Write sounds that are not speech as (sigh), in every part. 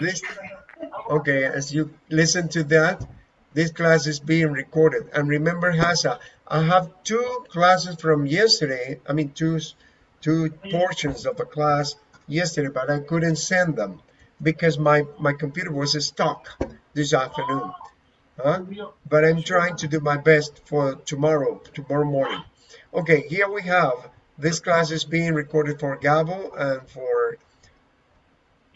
This, okay, as you listen to that, this class is being recorded. And remember, Hasa, I have two classes from yesterday. I mean, two, two portions of a class yesterday, but I couldn't send them because my, my computer was stuck this afternoon. Huh? But I'm trying to do my best for tomorrow, tomorrow morning. Okay, here we have this class is being recorded for Gabo and for,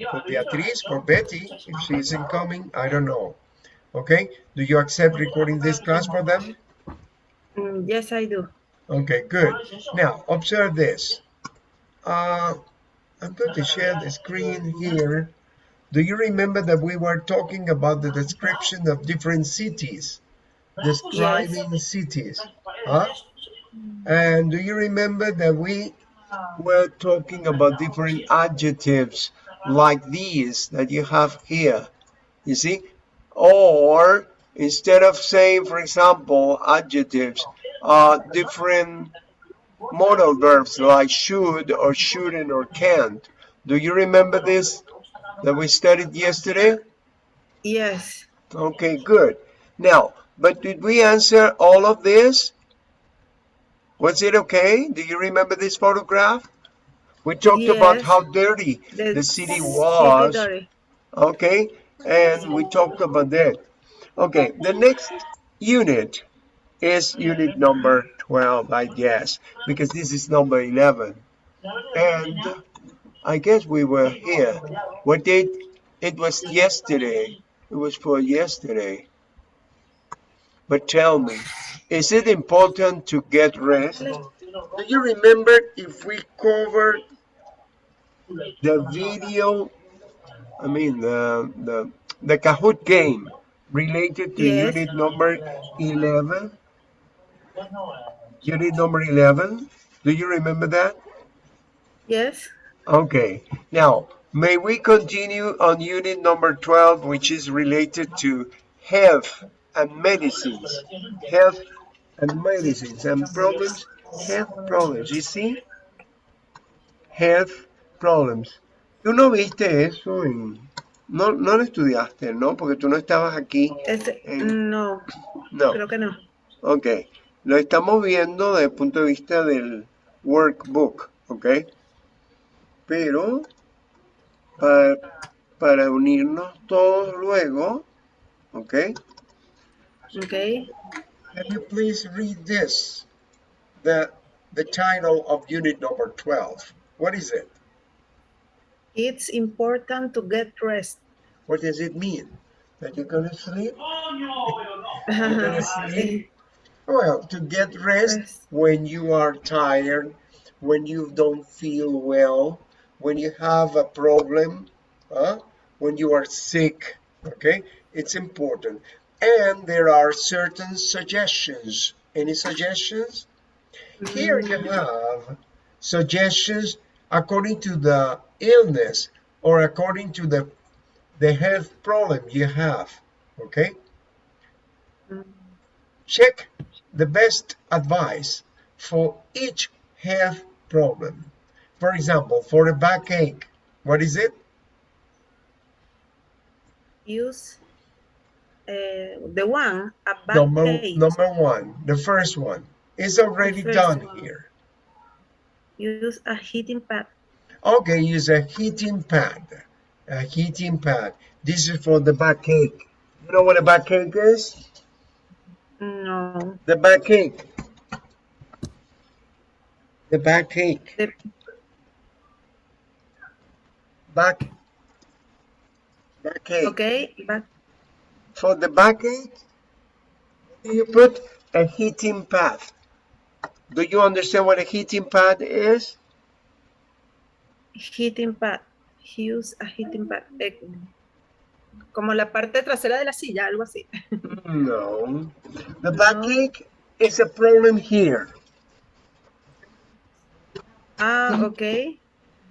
for Beatriz, for Betty, if she isn't coming, I don't know. Okay, do you accept recording this class for them? Mm, yes, I do. Okay, good. Now, observe this. Uh, I'm going to share the screen here. Do you remember that we were talking about the description of different cities? Describing yes. cities. Huh? And do you remember that we were talking about different adjectives like these that you have here? You see? Or instead of saying, for example, adjectives, uh, different modal verbs like should or shouldn't or can't. Do you remember this that we studied yesterday? Yes. Okay, good. Now, but did we answer all of this? Was it okay? Do you remember this photograph? We talked yes. about how dirty the, the city was. City okay, and we talked about that. Okay, the next unit is unit number 12, I guess, because this is number 11. And I guess we were here. What date? It was yesterday. It was for yesterday. But tell me, is it important to get rest? Do you remember if we covered the video, I mean, the, the, the Kahoot game related to yes. unit number 11? Unit number 11? Do you remember that? Yes. Okay. Now, may we continue on unit number 12, which is related to health and medicines. Health and medicines and problems, health problems. You see? Health problems. Tú no viste eso en... No, no lo estudiaste, ¿no? Porque tú no estabas aquí. Este, en... No, no, creo que no. Ok, lo estamos viendo desde el punto de vista del workbook, ¿ok? Pero para, para unirnos todos luego, ¿ok? Okay. Can you please read this? The the title of unit number 12. What is it? It's important to get rest. What does it mean? That you're gonna sleep? Oh, you're gonna (laughs) sleep? Well, to get rest, rest when you are tired, when you don't feel well, when you have a problem, huh? when you are sick, okay? It's important and there are certain suggestions. Any suggestions? Here you mm-hmm. have suggestions according to the illness or according to the the health problem you have okay check the best advice for each health problem for example for a backache what is it use uh, the one number, number one, the first one is already done one. here. Use a heating pad. Okay, use a heating pad. A heating pad. This is for the backache. You know what a backache is? No. The backache. The backache. The back. Backache. Okay, back for the backache, you put a heating pad. Do you understand what a heating pad is? Heating pad. Use a heating pad. Eh, como la parte trasera de la silla, algo así. No. The backache no. is a problem here. Ah, okay.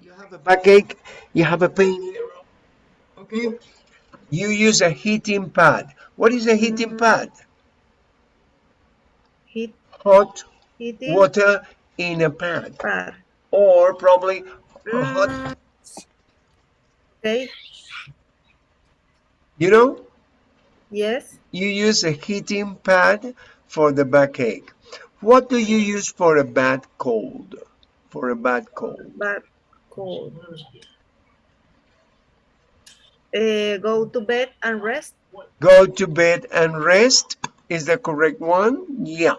You have a backache, you have a pain here. Okay? you use a heating pad. What is a heating mm -hmm. pad? Heat. Hot heating. water in a pad. Pad. Or probably mm. Okay. You know? Yes. You use a heating pad for the backache. What do you use for a bad cold? For a bad cold. Bad cold. Uh, go to bed and rest. Go to bed and rest is the correct one? Yeah.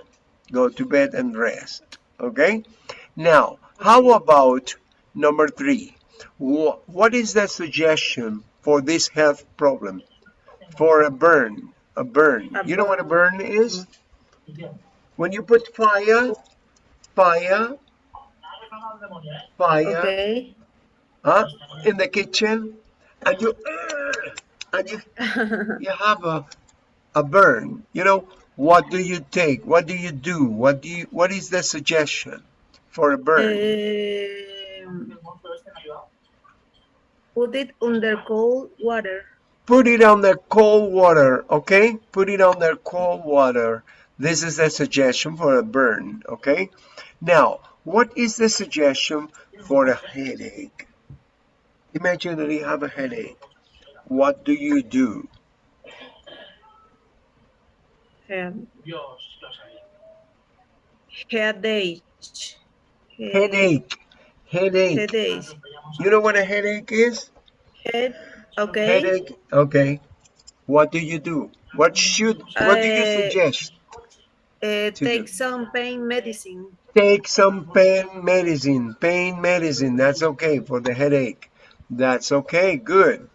Go to bed and rest. Okay. Now, how about number three? What is the suggestion for this health problem? For a burn. A burn. A you know what a burn is? When you put fire, fire, fire, okay. huh, in the kitchen, and you, and you, (laughs) you have a, a burn. You know, what do you take? What do you do? What do you, what is the suggestion for a burn? Um, put it under cold water. Put it on the cold water, okay? Put it on the cold water. This is a suggestion for a burn, okay? Now, what is the suggestion for a headache? Imagine that you have a headache. What do you do? Um, headache. Headache. Headache. Headache. You know what a headache is? Head. Okay. Headache. Okay. What do you do? What should? What do you Uh, suggest? Uh, take do? some pain medicine. Take some pain medicine. Pain medicine. That's okay for the headache. That's okay. Good.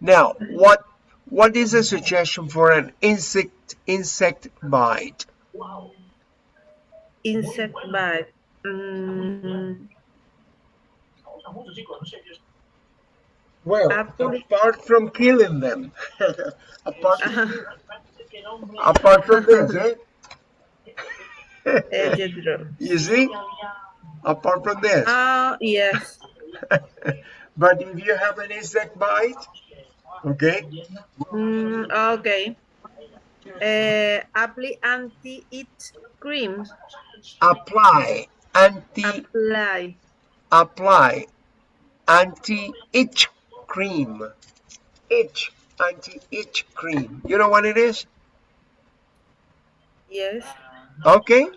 Now, what what is a suggestion for an insect insect bite? Insect bite. Mm, Well, Apple- apart from killing them, (laughs) apart uh, (laughs) apart from this, (laughs) eh? uh, you see, apart from this. Ah, yes. but if you have an insect bite, okay, Mm, okay. Uh, apply anti-itch cream. apply anti Apply. apply anti-itch cream. Itch anti-itch cream. You know what it is? Yes. Okay,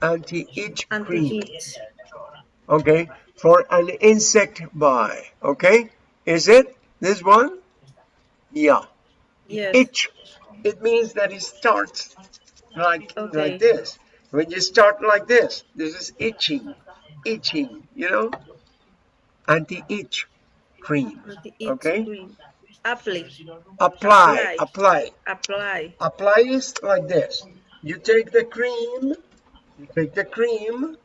anti-itch cream. Anti-itch. Okay, for an insect bite. Okay, is it this one? Yeah. Yes. Itch. It means that it starts like Okay. like this. When you start like this, this is itching, itching. You know, anti-itch cream. Anti-itch Okay. cream. Apply. Apply, apply, Apply. apply is like this. You take the cream, you take the cream,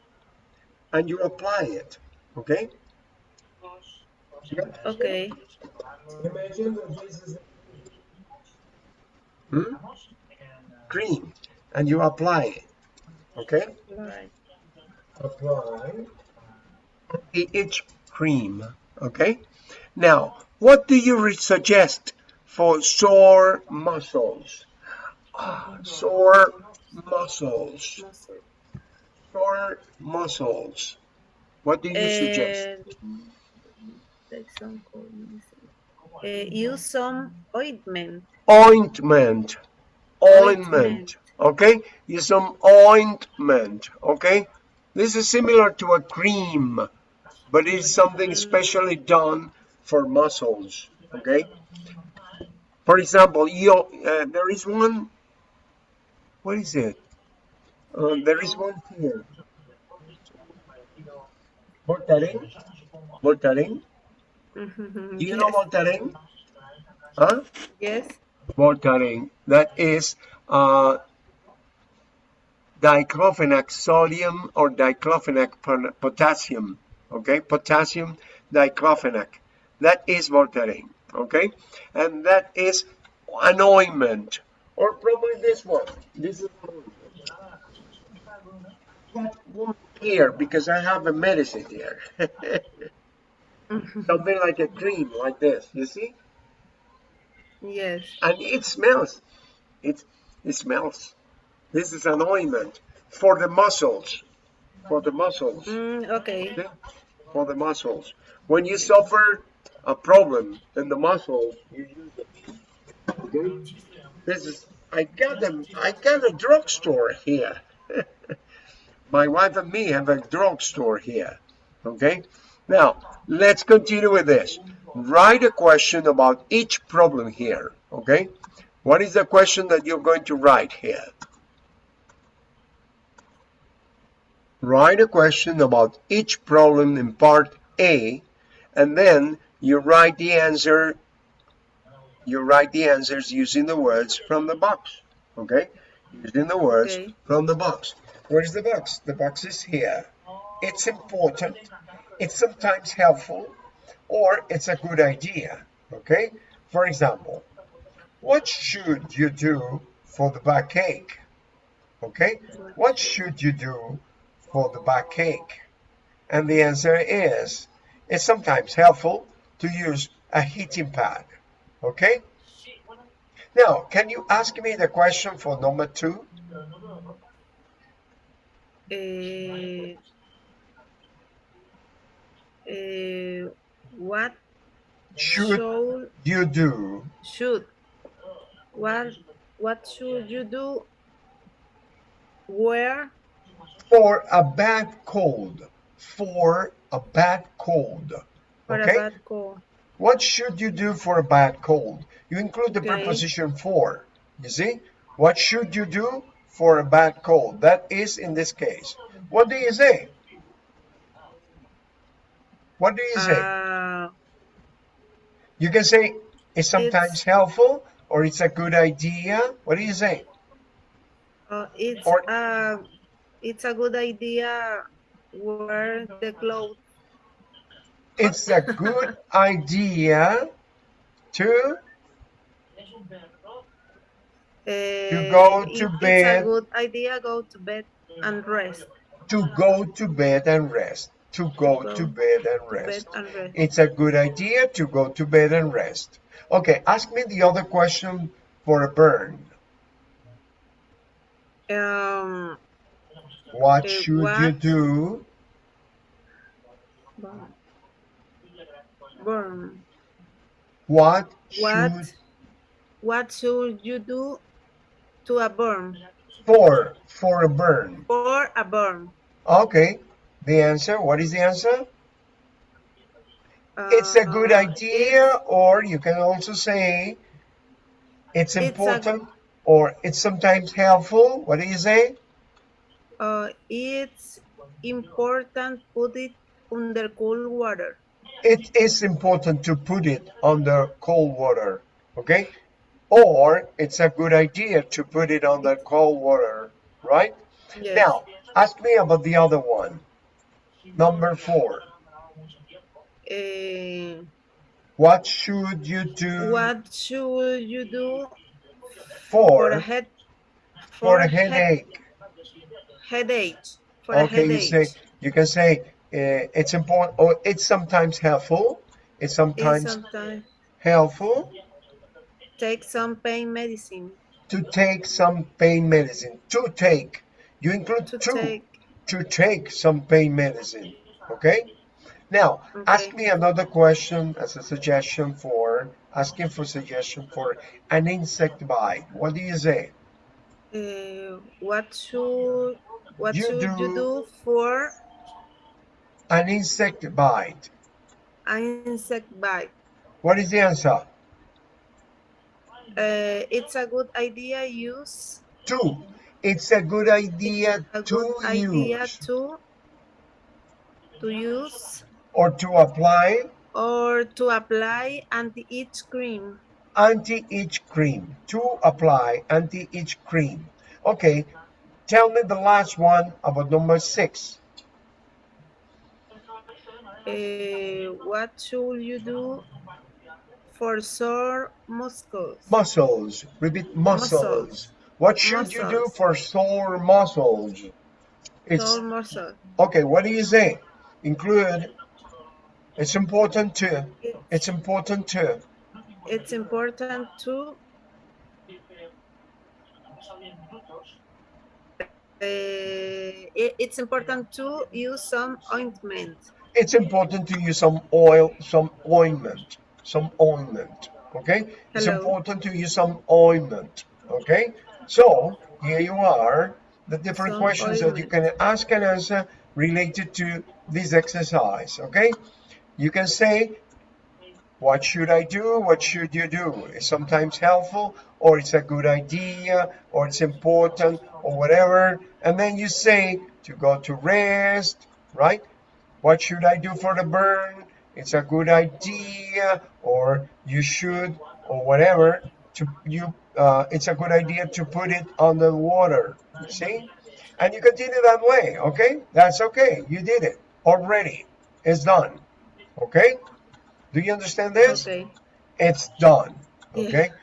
and you apply it. Okay. Okay. Imagine that this is hmm? cream, and you apply it. Okay. Apply. apply the itch cream okay? Now what do you suggest for sore muscles? Ah, sore muscles. Sore muscles. What do you suggest? And take some cold medicine. Uh, use some ointment. ointment. Ointment Ointment. okay? Use some ointment okay? This is similar to a cream but it's something specially done for muscles okay for example you uh, there is one what is it uh, there is one here Voltaren Voltaren Mhm, do you yes. know Voltaren huh Yes. Voltaren. That is uh, diclofenac sodium or diclofenac potassium. Okay, potassium diclofenac. That is Voltaren. Okay, and that is an ointment, or probably this one. This is that one here because I have a medicine here. Mhm, Something like a cream, like this. You see? yes. and it smells. It it smells. This is an ointment for the muscles. For the muscles. Mm, okay. For the muscles. When you suffer a problem in the muscles, you use it. Okay, this is I got them. I got a drugstore here. (laughs) My wife and me have a drugstore here. Okay, now let's continue with this. Write a question about each problem here. Okay, what is the question that you're going to write here? Write a question about each problem in part A, and then you write the answer. You write the answers using the words from the box. Okay, using the words okay. from the box. Where is the box? The box is here. It's important. It's sometimes helpful, or it's a good idea. Okay. For example, what should you do for the backache? Okay, what should you do for the backache? And the answer is, it's sometimes helpful to use a heating pad. Okay? Now, can you ask me the question for number two? Uh, uh, what should you do? Should what what should you do? Where for a bad cold. For a bad cold. For okay? bad cold. What should you do for a bad cold? You include the okay. preposition for. You see? What should you do for a bad cold? That is in this case. What do you say? What do you say? Uh, you can say it's sometimes it's, helpful or it's a good idea. What do you say? Uh, it's or, uh, it's a good idea wear the clothes. It's a good idea to to go to it, bed. It's a good idea go to bed and rest. To go to bed and rest. To go, to, go to bed, and rest. bed and rest. It's a good idea to go to bed and rest. Okay, ask me the other question for a burn. Um, what should what? you do? Burn. What what should what should you do to a burn? For for a burn. For a burn. Okay. The answer. What is the answer? Uh, it's a good idea, or you can also say it's important, it's or it's sometimes helpful. What do you say? Uh, it's important put it under cold water. It is important to put it under cold water, okay? Or it's a good idea to put it under cold water, right? Yes. Now, ask me about the other one. Number four. Uh, what should you do? What should you do for, for a head for, for a headache? Headache. For okay, you say you can say uh, it's important or it's sometimes helpful. It's sometimes, it's sometimes helpful. Take some pain medicine. To take some pain medicine. To take. You include to, to take. To take some pain medicine. Okay? Now, okay. ask me another question as a suggestion for asking for suggestion for an insect bite. What do you say? Uh, what should what you should do you do for an insect bite? An insect bite. What is the answer? Uh, it's a good idea use. To. It's a good idea a to good idea use. to to use or to apply or to apply anti-itch cream anti-itch cream to apply anti-itch cream okay tell me the last one about number six. Uh, what should you do for sore muscles? Muscles. Repeat muscles, muscles. what should muscles. you do for sore muscles? It's sore muscle okay what do you say? Include it's important to it's important to. It's important to uh, it's important to use some ointment it's important to use some oil some ointment some ointment Okay, Hello. it's important to use some ointment. Okay, so here you are, the different some questions ointment. that you can ask and answer related to this exercise. Okay, you can say, what should I do? What should you do? It's sometimes helpful, or it's a good idea, or it's important, or whatever. And then you say to go to rest, right? What should I do for the burn? It's a good idea, or you should, or whatever. To you, uh, it's a good idea to put it on the water. See, and you continue that way. Okay, that's okay. You did it already. It's done. Okay. Do you understand this? Okay. It's done. Okay. Yeah.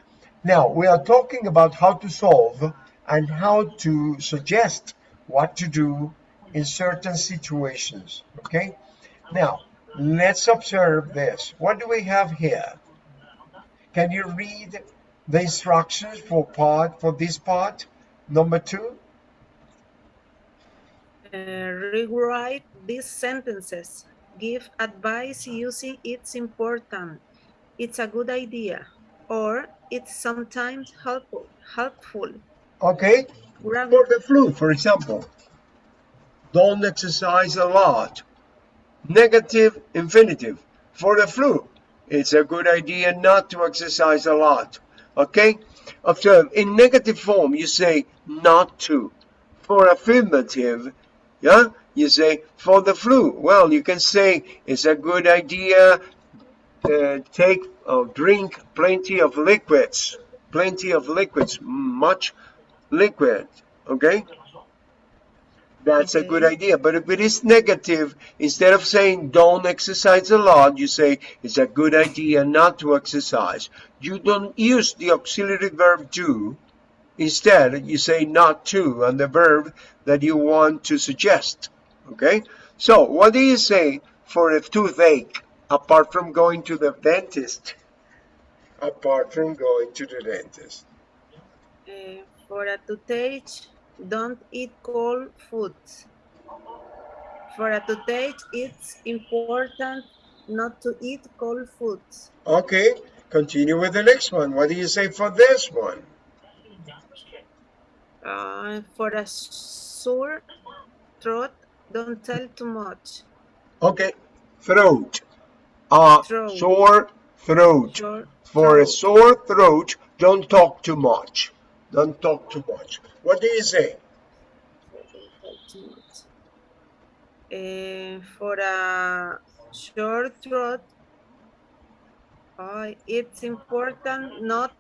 Now we are talking about how to solve and how to suggest what to do in certain situations. Okay. Now let's observe this. What do we have here? Can you read the instructions for part for this part number two? Uh, rewrite these sentences. Give advice using it's important. It's a good idea. Or it's sometimes helpful. helpful. Okay. For the flu, for example. Don't exercise a lot. Negative infinitive. For the flu, it's a good idea not to exercise a lot. Okay? Observe, in negative form, you say not to. For affirmative, yeah, you say for the flu. Well, you can say it's a good idea to take or drink plenty of liquids. Plenty of liquids, much liquid. Okay? That's a good idea. But if it is negative, instead of saying don't exercise a lot, you say it's a good idea not to exercise. You don't use the auxiliary verb do. Instead, you say not to and the verb that you want to suggest. Okay? So, what do you say for a toothache apart from going to the dentist? Apart from going to the dentist. Uh, for a toothache, don't eat cold foods. For a toothache, it's important not to eat cold foods. Okay, continue with the next one. What do you say for this one? Uh, for a sore throat, don't tell too much. Okay, throat. Uh, throat. Sore throat. Sore for throat. a sore throat, don't talk too much. Don't talk too much. What do you say? Uh, for a short throat, uh, it's important not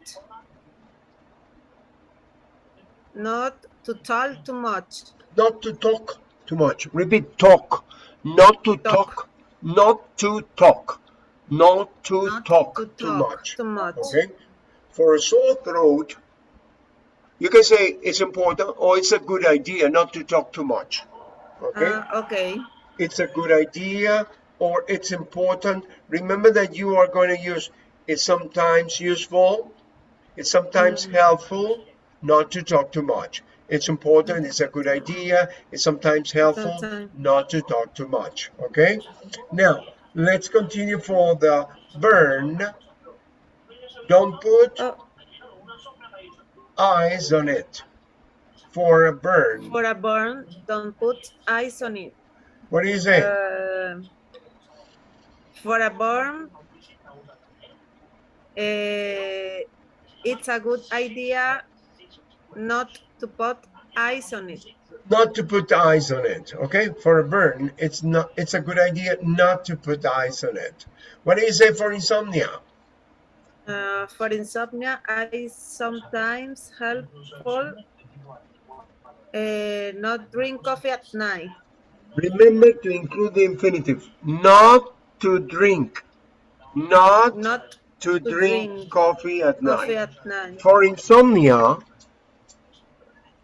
not to talk too much. Not to talk too much. Repeat, talk. Not to talk. talk. Not to talk. Not to not talk, to too, much. too much. Okay? For a sore throat, you can say it's important or it's a good idea not to talk too much. Okay? Uh, okay. It's a good idea or it's important. Remember that you are going to use it's sometimes useful, it's sometimes mm -hmm. helpful not to talk too much. It's important, it's a good idea, it's sometimes helpful sometimes. not to talk too much. Okay? Now, let's continue for the burn. Don't put oh eyes on it. For a burn. For a burn, don't put eyes on it. What do you say? Uh, for a burn, uh, it's a good idea not to put eyes on it. Not to put eyes on it, okay? For a burn, it's not. It's a good idea not to put eyes on it. What do you say for insomnia? Uh, for insomnia, I sometimes helpful uh, not drink coffee at night. Remember to include the infinitive. Not to drink. Not, not to, to drink, drink, coffee, at, coffee night. at night. For insomnia,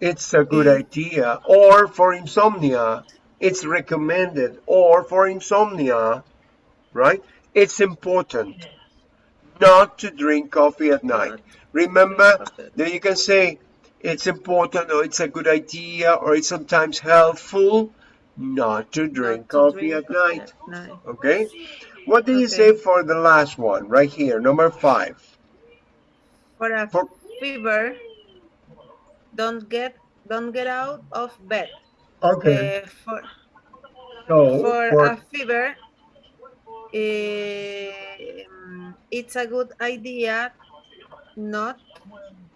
it's a good idea. Or for insomnia, it's recommended. Or for insomnia, right? It's important not to drink coffee at night. Remember that you can say it's important or it's a good idea or it's sometimes helpful not to drink not to coffee drink at, night. night. Okay? What do okay. you say for the last one right here, number five? For a for, fever, don't get don't get out of bed. Okay. Uh, for so, for, for a fever, uh, it's a good idea not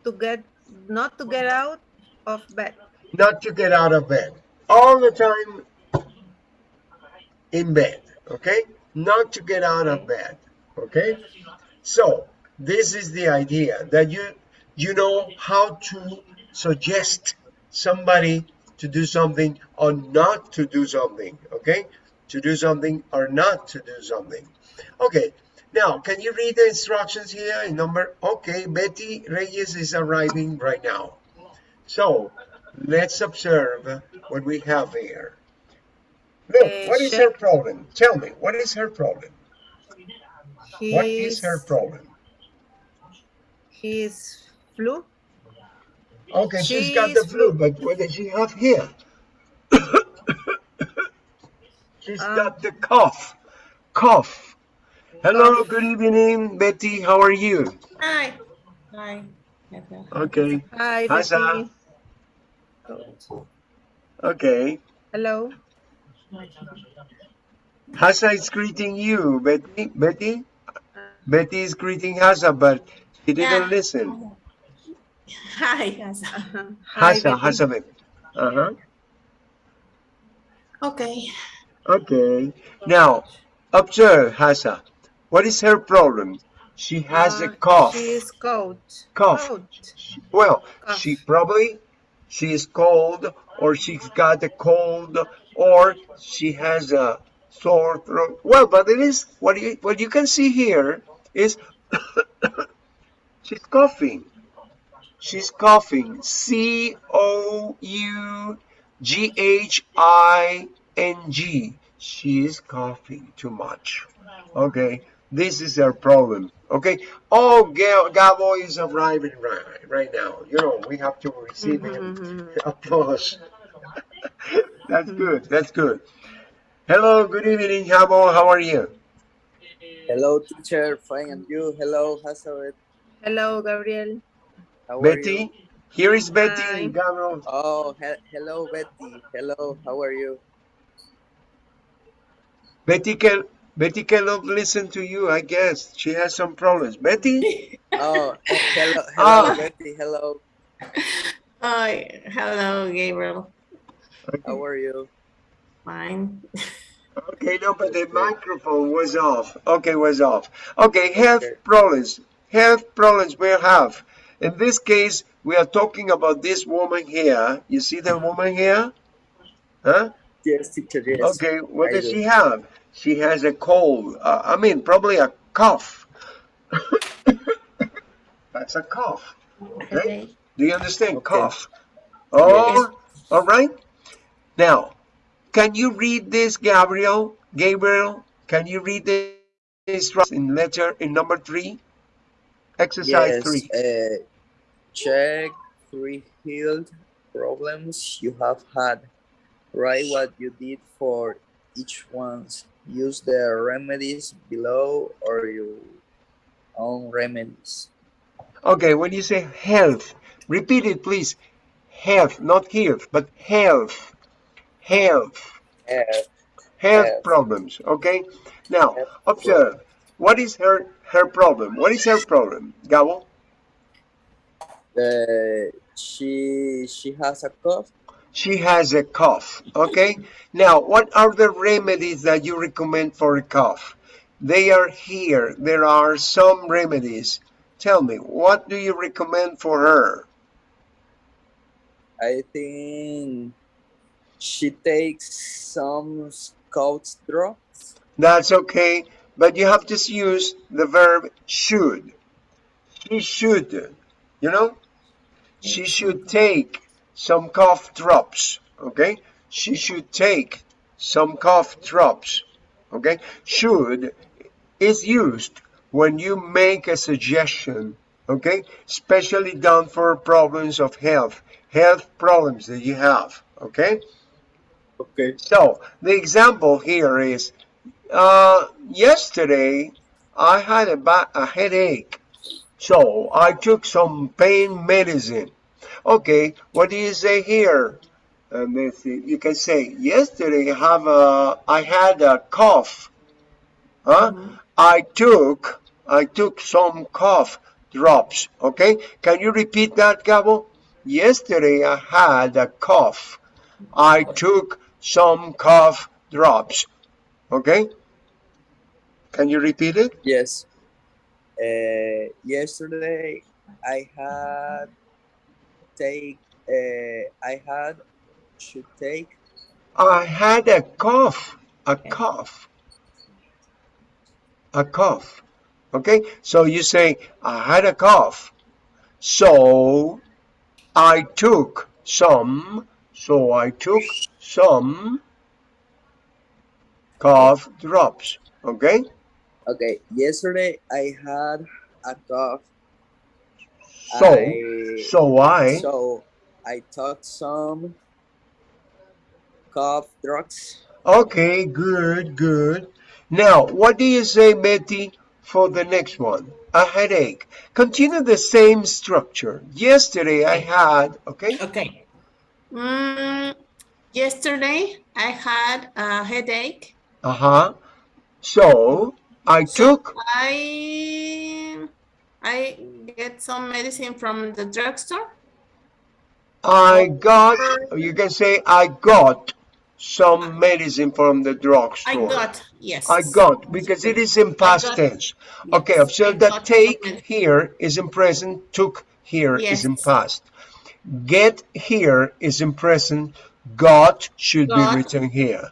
to get not to get out of bed. Not to get out of bed. All the time in bed, okay? Not to get out of bed, okay? So, this is the idea that you you know how to suggest somebody to do something or not to do something, okay? To do something or not to do something. Okay, now can you read the instructions here in number? Okay, Betty Reyes is arriving right now. So let's observe what we have here. Look, what is her problem? Tell me, what is her problem? what is her problem? His flu. Okay, she's, she's got the flu, but what does she have here? (coughs) she's um, got the cough. Cough. Hello, good evening, Betty. How are you? Hi. Hi. Okay. Hi, Betty. Okay. Hello. Hasa is greeting you, Betty. Betty? Betty is greeting Hasa, but she didn't yeah. listen. Hi, Hasa. Hasa, Hasa, Betty. Uh-huh. Okay. Okay. Now, observe Hasa. What is her problem? She has uh, a cough. She is cold. Cough. Cold. Well, cough. she probably she is cold or she's got a cold or she has a sore throat. Well, but it is what you what you can see here is (coughs) she's coughing. She's coughing. C O U G H I N G. She is coughing too much. Okay, this is her problem. Okay. Oh, Gabo is arriving right, right now. You know, we have to receive him. Mm-hmm. (laughs) Applause. (laughs) That's good. That's good. Hello. Good evening, Gabo. How are you? Hello, teacher. Fine, and you? Hello, Hazard. Hello, Gabriel. How Betty. Here is Betty Hi. Gabriel. Oh, he hello, Betty. Hello. How are you? Betty can Betty cannot listen to you, I guess. She has some problems. Betty? (laughs) oh, hello, (laughs) hello, oh. Betty, hello. Hi, hello, Gabriel. Okay. How are you? Fine. okay, no, but the microphone was off. Okay, was off. Okay, health okay. problems. Health problems we have. In this case, we are talking about this woman here. You see the woman here? Huh? Yes, teacher, yes. Okay, what I does do. she have? she has a cold. Uh, I mean, probably a cough. (laughs) That's a cough. Okay? okay. Do you understand? Okay. Cough. Oh, yes. all right. Now, can you read this, Gabriel? Gabriel, can you read this in letter in number three? Exercise yes, three. Uh, check three healed problems you have had. Write what you did for each one use the remedies below or your own remedies. Okay, when you say health, repeat it please. Health, not health, but health. Health. Health. Health, health. problems, okay? Now, health observe. What is her her problem? What is her problem, Gabo? Uh, she she has a cough. She has a cough okay? Now what are the remedies that you recommend for a cough? They are here. There are some remedies. Tell me what do you recommend for her? I think she takes some cough drops. That's okay but you have to use the verb should. She should you know? She should take some cough drops okay? She should take some cough drops okay? Should is used when you make a suggestion okay? Especially done for problems of health health problems that you have okay? Okay. So the example here is uh, yesterday I had a, a headache So I took some pain medicine. Okay, what do you say here? Let's you can say, yesterday I have a, I had a cough. Huh? I took, I took some cough drops. Okay, can you repeat that, Gabo? Yesterday I had a cough. I took some cough drops. Okay, can you repeat it? Yes. Uh, yesterday I had take uh, I had to take I had a cough, a cough, a cough. Okay, so you say, I had a cough. So I took some, so I took some cough drops. Okay, okay yesterday I had a cough so, I, so I, so I took some cough drugs okay, good, good. Now, what do you say, Betty, for the next one? A headache. Continue the same structure. Yesterday I had, okay? Okay. Mm, yesterday I had a headache. Uh-huh. So, I So took, I I get some medicine from the drugstore. I got, you can say, I got some medicine from the drugstore. I got yes. I got, because it is in past got- tense. yes, Okay, observe that take here is in present, took here is in past. Get here is in present, got should be written here.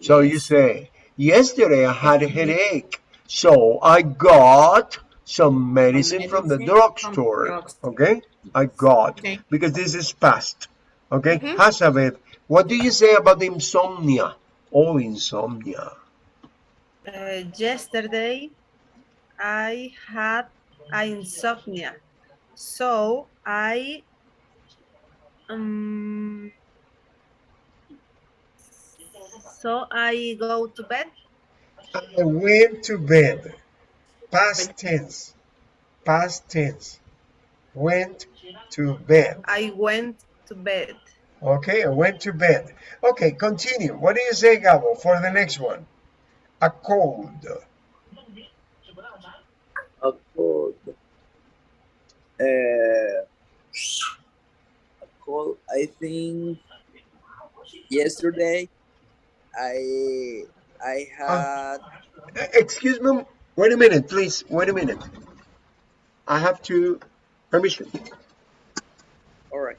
So you say, yesterday I had a mm-hmm. headache, so I got some medicine from the drugstore. drugstore. Okay, I got, Okay. because this is past. Okay, Mhm. Hazabeth, what do you say about insomnia? Oh, insomnia. Uh, yesterday, I had insomnia, so I um, so I go to bed. I went to bed. Past tense. Past tense. Went to bed. I went to bed. Okay, I went to bed. Okay, continue. What do you say, Gabo, for the next one? A cold. a cold uh, a cold I think yesterday I I had Eh, Excuse me. Wait a minute, please. Wait a minute. I have to. Permission. all right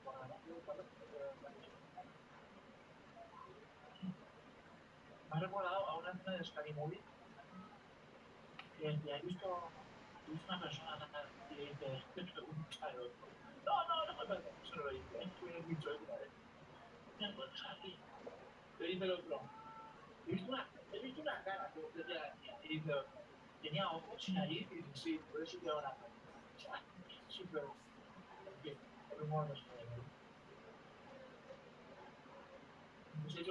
(laughs) Me asusté. Me ha recordado a una escena de Scary Movie que he visto, he una persona y le dice, no, no, no me parece, lo dice, has dicho eso una vez. Me encuentras aquí. Le dice el otro, he visto una, he visto una cara que usted ya. Y tenía ojos y nariz y dice, sí, por eso cara. O sea, sí, pero, en fin, el para mí. No sé yo, en eso tienen piernas, no lo puedo hacer. Pero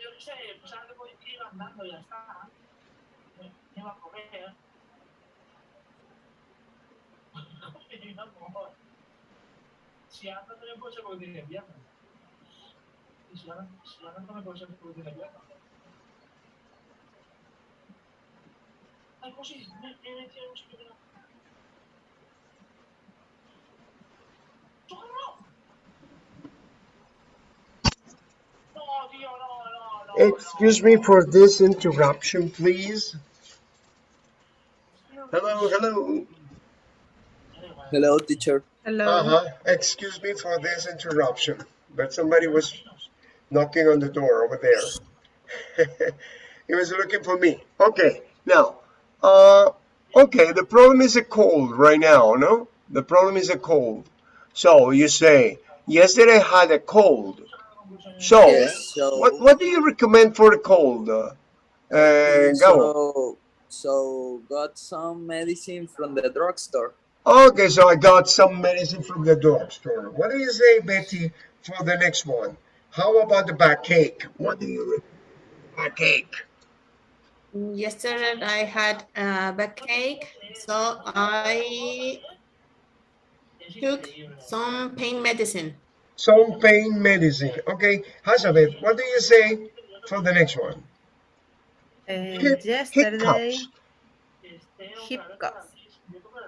yo qué sé, pues ahora voy a ir andando ya está. Me, va a comer. (laughs) Si anda no me ser porque tiene. Y si anda, si no me ser porque tiene piernas. Ay, pues me, un. Excuse me for this interruption, please. Hello, hello. hello teacher Hello. Uh-huh. Excuse me for this interruption, but somebody was knocking on the door over there. (laughs) he was looking for me. Okay, now, uh, okay, the problem is a cold right now, no? The problem is a cold. So you say, yesterday I had a cold. So, Yes, so what what do you recommend for the cold? Uh, uh, Gabo? so so got some medicine from the drugstore. Okay, so I got some medicine from the drugstore. What do you say, Betty, for the next one? How about the backache? What do you recommend? Backache. Yesterday I had a backache, so I took some pain medicine. Some pain medicine. Okay, Hazabeth, what do you say for the next one? Uh, Hip- yesterday, hiccups.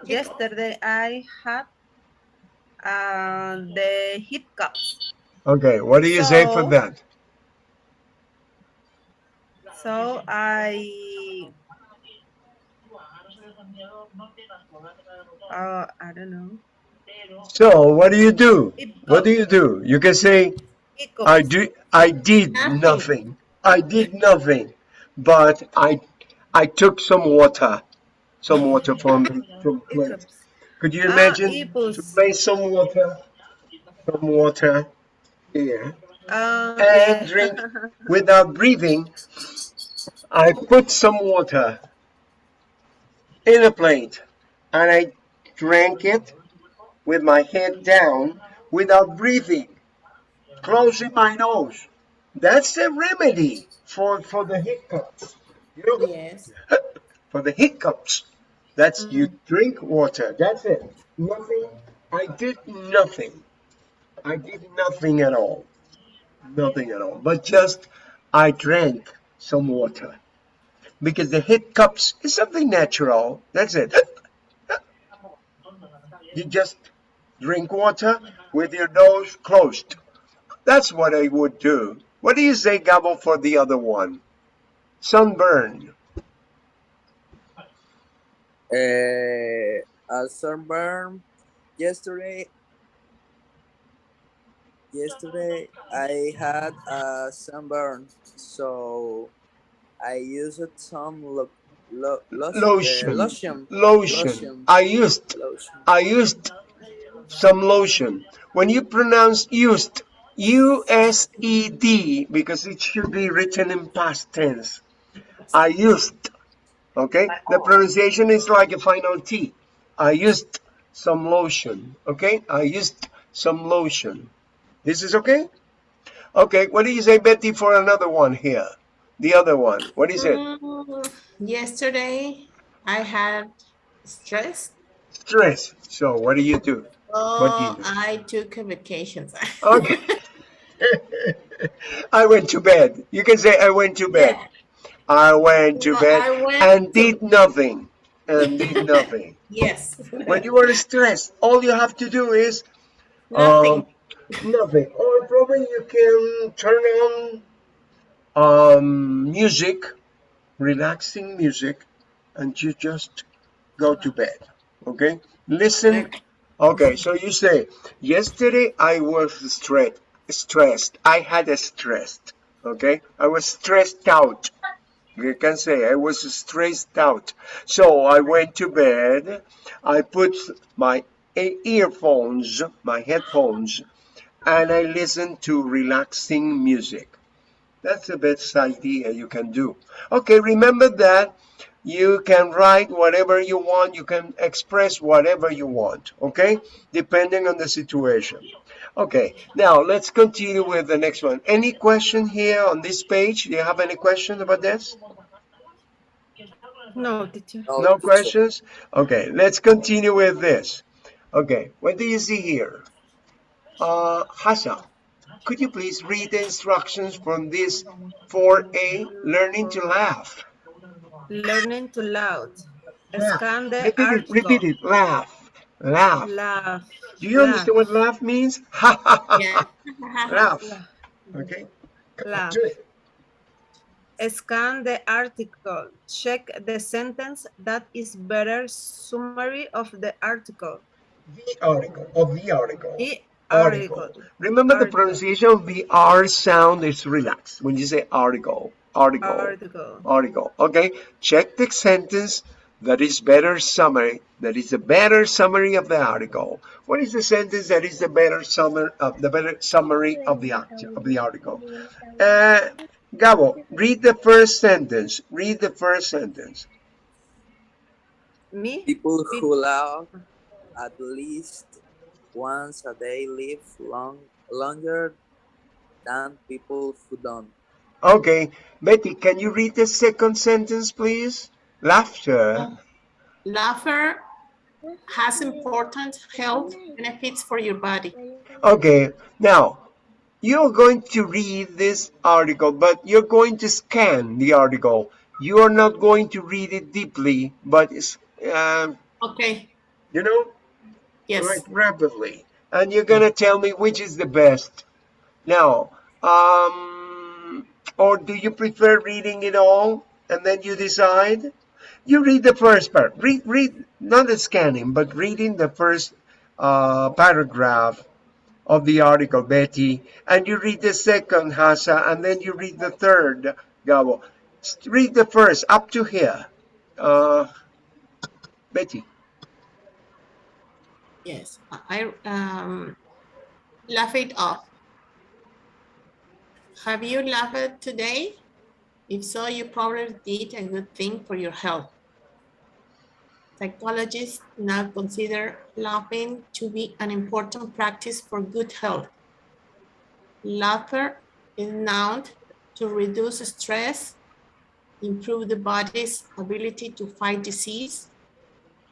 Yesterday I had uh, the hiccups. Okay, what do you say for that? So I, uh, I don't know. So, what do you do? What do you do? You can say, I do. I did Nothing. I did nothing, but I I took some water, some water from the from place. Could you Ah, imagine to place some water, some water here and drink without breathing? I put some water in a plate and I drank it with my head down without breathing, closing my nose. That's the remedy for, for the hiccups. You know, Yes. (laughs) for the hiccups. That's mm-hmm. you drink water. That's it. Nothing. I did nothing. I did nothing at all. Nothing at all. But just I drank some water. Because the hiccups is something natural. That's it. (laughs) You just drink water with your nose closed. That's what I would do. What do you say, Gabo, for the other one? Sunburn. Uh, a sunburn yesterday. Yesterday I had a sunburn, so I used some lo- lo- lo- Lotion. Uh, lotion. Lotion. Lotion. I used Lotion. I used some lotion. When you pronounce used, U S E D, because it should be written in past tense. I used. Okay? The pronunciation is like a final T. I used some lotion. Okay? I used some lotion. This is okay? Okay, what do you say, Betty, for another one here? The other one. What is it? Mm, Yesterday I had stress, Stress. So, what do you do? What do you so do? I took a vacation. (laughs) Okay. (laughs) I went to bed. You can say I went to bed. Yeah. I went to No, bed went and to- did nothing. And did (laughs) nothing. Yes. when you are stressed, all you have to do is Nothing. um, nothing. Or probably you can turn on um, music, relaxing music, and you just go to bed. Okay? Listen. Okay, so you say, yesterday I was stressed. Stressed. I had a stressed. Okay? I was stressed out. You can say I was stressed out. So I went to bed. I put my earphones, my headphones, and I listened to relaxing music. That's the best idea you can do. Okay, remember that you can write whatever you want, you can express whatever you want, okay? Depending on the situation. Okay, now let's continue with the next one. Any question here on this page? Do you have any question about this? No, teacher. No questions? Okay, let's continue with this. Okay, what do you see here? Uh, Hassan, could you please read the instructions from this 4A, learning to laugh? Learning to loud. Laugh. Scan the Repeat it, article. repeat it, laugh, laugh. Laugh. Do you understand what laugh means? Ha ha ha, laugh. Laugh. Okay, Laugh. do it. Scan the article. Check the sentence that is better summary of the article. The article, of the article. The Article. article. Remember the pronunciation of the R sound is relaxed when you say article, article. Article. article. Okay, check the sentence that is better summary, that is a better summary of the article. What is the sentence that is the better summary of the better summary of the of the article? Uh, Gabo, read the first sentence. Read the first sentence. Me? People who love at least once a day live long, longer than people who don't. Okay, Betty, can you read the second sentence, please? Laughter. Laughter has important health benefits for your body. Okay, now you're going to read this article, but you're going to scan the article. You are not going to read it deeply, but it's, uh, Okay, you know, yes. right rapidly. And you're gonna tell me which is the best. Now, um, or do you prefer reading it all and then you decide? You read the first part. Read, read, not the scanning, but reading the first uh, paragraph of the article, Betty, and you read the second, Hasa, and then you read the third, Gabo. Read the first up to here. Uh, Betty. Yes, I um, laugh it off. Have you laughed today? If so, you probably did a good thing for your health. Psychologists now consider laughing to be an important practice for good health. Laughter is known to reduce stress, improve the body's ability to fight disease,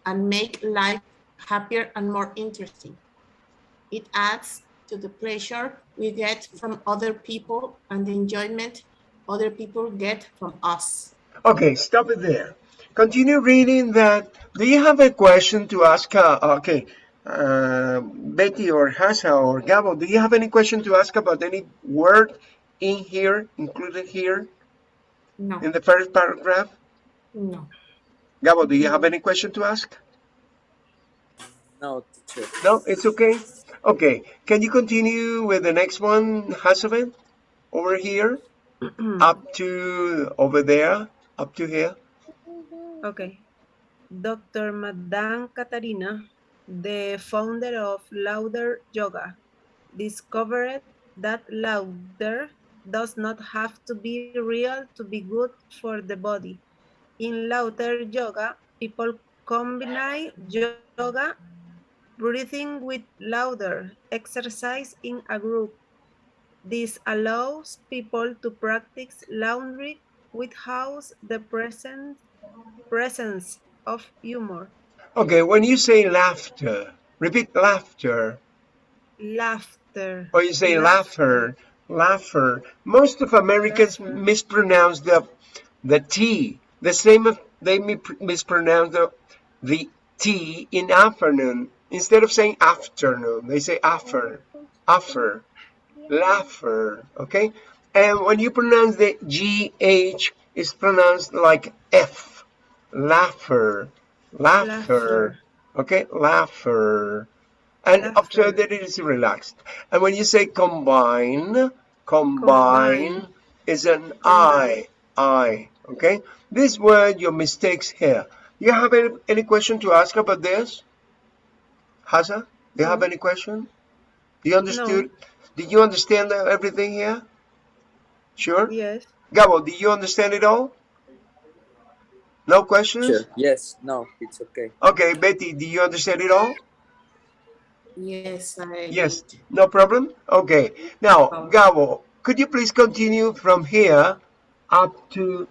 and make life happier and more interesting. It adds to the pleasure we get from other people and the enjoyment other people get from us. Okay, stop it there. Continue reading that. Do you have a question to ask? Uh, okay, uh, Betty or Hasa or Gabo, do you have any question to ask about any word in here, included here No, in the first paragraph? no. Gabo, do you have any question to ask? No, teacher. No, it's okay. Okay, can you continue with the next one, Hasaven? Over here, (clears throat) up to over there, up to here. Okay. Dr. Madan Kataria, the founder of Lauder Yoga, discovered that laughter does not have to be real to be good for the body. In Lauder Yoga, people combine yoga, breathing with louder exercise in a group. This allows people to practice laundry without the presence presence of humor. Okay, when you say laughter, repeat laughter. Laughter. Or you say laughter, laughter. Most of Americans Laughter. mispronounce the the T. The same of they mispronounce the the T in afternoon. Instead of saying afternoon, they say after, after, laugher. Okay, and when you pronounce the GH, it's pronounced like F. Laugher, laughter. Laughter. Okay, laugher. And Laughter. observe that it is relaxed. And when you say combine, combine, Combine. is an I, I. Okay, this word, your mistakes here. You have any, any question to ask about this? Hasa, do you have any question? Do you understood? Did you understand uh, everything here? Sure. Yes. Gabo, did you understand it all? No questions? Sure. Yes. No, it's okay. Okay, Betty, do you understand it all? Yes, I. Yes, no problem. Okay, now, problem. Gabo, could you please continue from here up to